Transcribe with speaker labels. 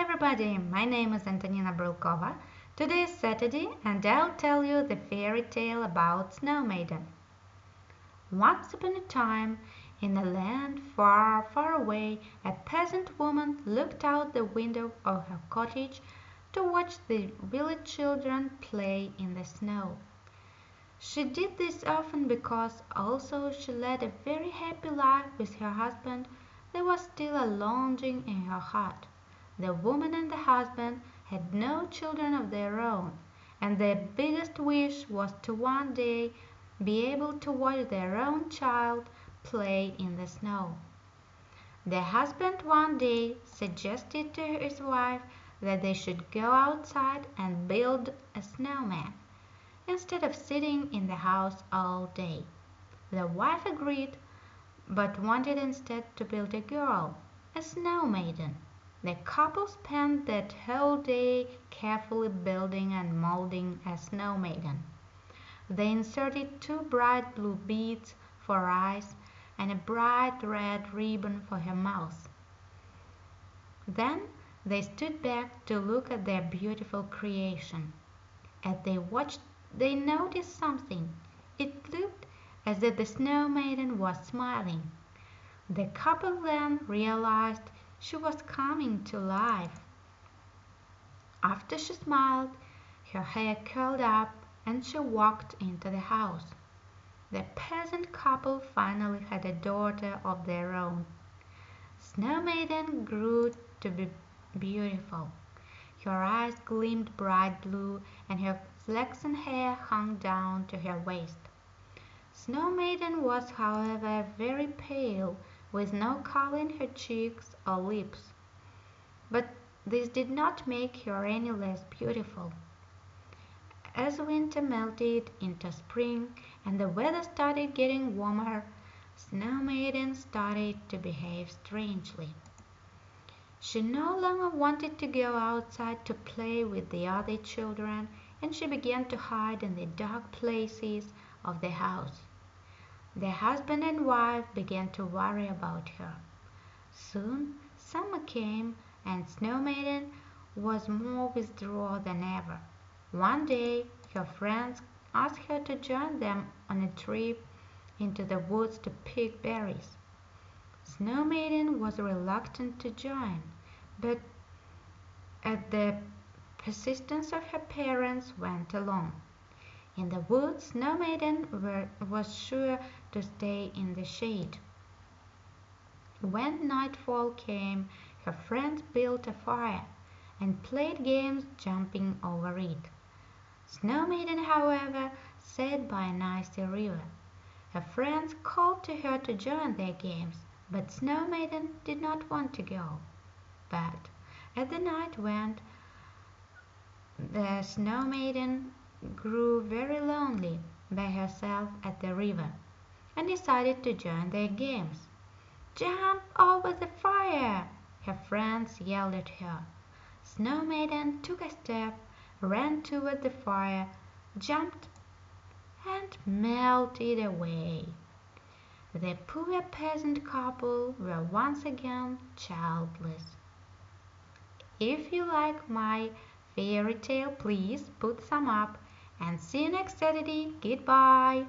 Speaker 1: everybody, my name is Antonina Brylkova. Today is Saturday and I'll tell you the fairy tale about Snow Maiden. Once upon a time, in a land far, far away, a peasant woman looked out the window of her cottage to watch the village children play in the snow. She did this often because also she led a very happy life with her husband there was still a longing in her heart. The woman and the husband had no children of their own, and their biggest wish was to one day be able to watch their own child play in the snow. The husband one day suggested to his wife that they should go outside and build a snowman instead of sitting in the house all day. The wife agreed, but wanted instead to build a girl, a snow maiden. The couple spent that whole day carefully building and molding a snow maiden. They inserted two bright blue beads for eyes and a bright red ribbon for her mouth. Then they stood back to look at their beautiful creation. As they watched, they noticed something. It looked as if the snow maiden was smiling. The couple then realized she was coming to life. After she smiled, her hair curled up and she walked into the house. The peasant couple finally had a daughter of their own. Snow Maiden grew to be beautiful. Her eyes gleamed bright blue and her flaxen hair hung down to her waist. Snow Maiden was, however, very pale with no color in her cheeks or lips. But this did not make her any less beautiful. As winter melted into spring and the weather started getting warmer, Snow Maiden started to behave strangely. She no longer wanted to go outside to play with the other children, and she began to hide in the dark places of the house. The husband and wife began to worry about her. Soon summer came and Snow Maiden was more withdrawn than ever. One day her friends asked her to join them on a trip into the woods to pick berries. Snow Maiden was reluctant to join, but at the persistence of her parents went along. In the woods Snow Maiden were, was sure to stay in the shade. When nightfall came, her friends built a fire and played games jumping over it. Snow Maiden, however, sat by an icy river. Her friends called to her to join their games, but Snow Maiden did not want to go. But as the night went, the Snow Maiden grew very lonely by herself at the river, and decided to join their games. "Jump over the fire!" her friends yelled at her. Snow Maiden took a step, ran toward the fire, jumped, and melted away. The poor peasant couple were once again childless. If you like my fairy tale, please put some up and see you next Saturday. Goodbye.